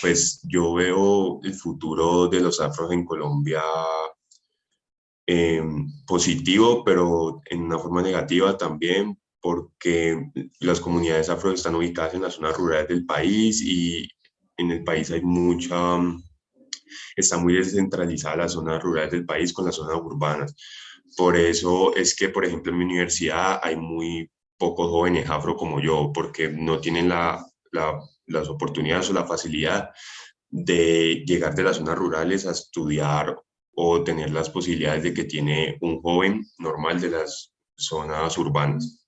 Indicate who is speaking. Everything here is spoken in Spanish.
Speaker 1: pues yo veo el futuro de los afros en Colombia eh, positivo, pero en una forma negativa también, porque las comunidades afro están ubicadas en las zonas rurales del país y en el país hay mucha, está muy descentralizada las zonas rurales del país con las zonas urbanas. Por eso es que, por ejemplo, en mi universidad hay muy pocos jóvenes afro como yo, porque no tienen la, las oportunidades o la facilidad de llegar de las zonas rurales a estudiar o tener las posibilidades de que tiene un joven normal de las zonas urbanas.